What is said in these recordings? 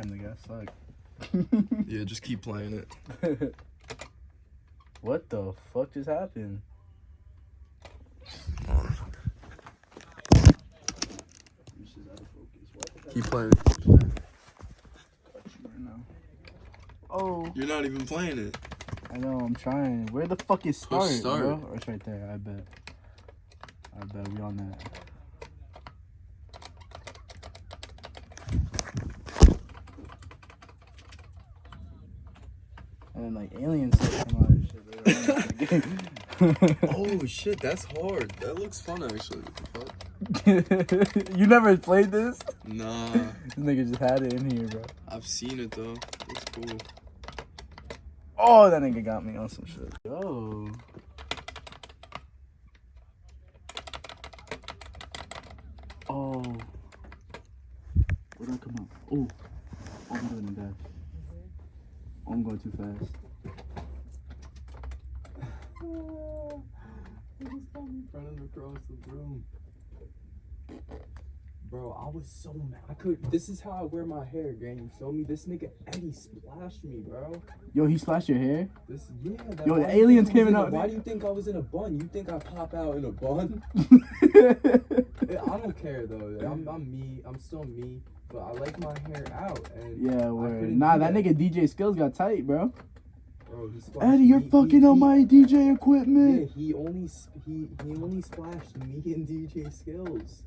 Damn, the guy suck. Yeah, just keep playing it. what the fuck just happened? Keep playing it. Oh, You're not even playing it. I know. I'm trying. Where the fuck is start, start. bro? Oh, it's right there. I bet. I bet we on that. And then like aliens come out and shit. Oh shit, that's hard. That looks fun actually. What the fuck? you never played this? Nah, This nigga just had it in here, bro. I've seen it though. It's cool. Oh, that nigga got me on some shit. Yo. Oh. Where'd I come out? Oh. Oh, I'm doing. Oh, I'm going too fast. running across the room. Bro, I was so mad. I could. This is how I wear my hair, gang. You feel me? This nigga Eddie splashed me, bro. Yo, he splashed your hair? This, yeah. That, Yo, the why do you aliens think I was came in a- Why do you think I was in a bun? You think I pop out in a bun? I don't care though. I'm, I'm me. I'm still me. But I like my hair out. And yeah, word. Nah, do that nigga DJ skills got tight, bro. Bro, Eddie, you're me. He- fucking on he- my DJ Yeah, equipment. he only he he only splashed me and DJ skills.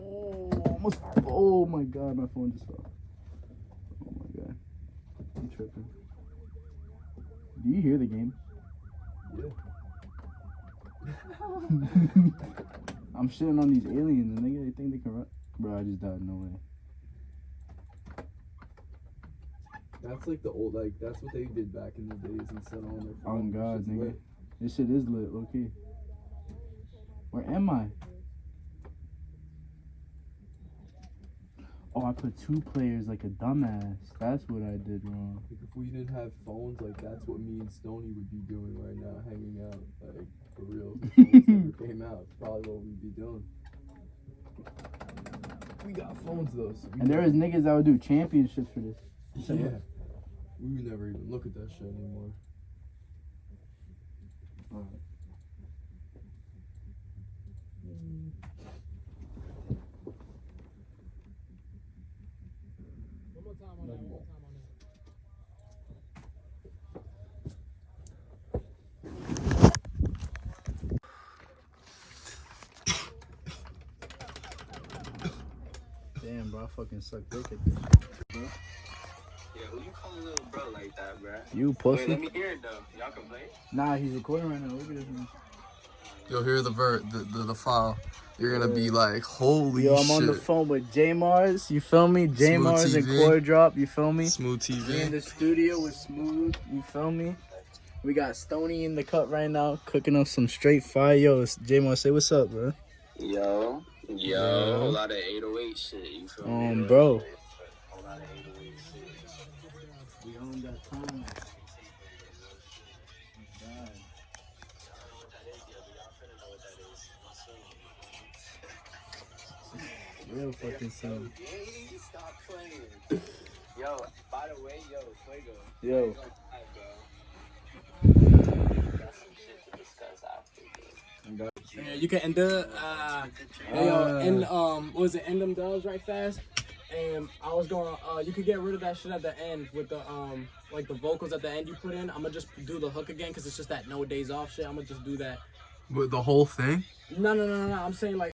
Oh, almost. Oh my god, my phone just fell. Oh my god. I'm tripping. Do you hear the game? Yeah. I'm shitting on these aliens and they think they can run. Bro, I just died. No way. That's like the old like that's what they did back in the days instead on their Oh phone. god, nigga. lit. This shit is lit, low key. Where am I? Oh, I put two players like a dumbass. That's what I did wrong. Like if we didn't have phones, like that's what me and Stony would be doing right now, hanging out, like for real. If came out, it's probably what we'd be doing. We got phones though, so And there was niggas that would do championships for this. yeah. We would never even look at that shit anymore. Damn, bro, I fucking suck dick at this. Yeah, who you calling little bro like that, bruh? You Wait, pussy? let me hear it though. Y'all can play. Nah, he's recording right now. Look at this man. You'll hear the ver the, the, the file. You're gonna be like, holy shit. Yo, I'm shit. on the phone with J Mars. You feel me? J Mars and TV. Core Drop. You feel me? Smooth We in the studio with Smooth. You feel me? We got Stony in the cut right now, cooking up some straight fire. Yo, J Mars, say what's up, bro. Yo, yo, Yeah. a lot of 808 shit. You feel me? Um, bro. A whole lot of 808 shit. We own that time. Real fucking son. Hey, stop playing. Yo, by the way, yo, Fuego. Yo. Fuego, hi, bro. Got some shit to discuss after. bro. Yeah, you can end the uh, hey, uh, end um, what was it? End them dubs right fast. And I was going, uh, you could get rid of that shit at the end with the um, like the vocals at the end you put in. I'm gonna just do the hook again because it's just that no days off shit. I'm gonna just do that. With the whole thing? No, no, no, no, no. I'm saying like.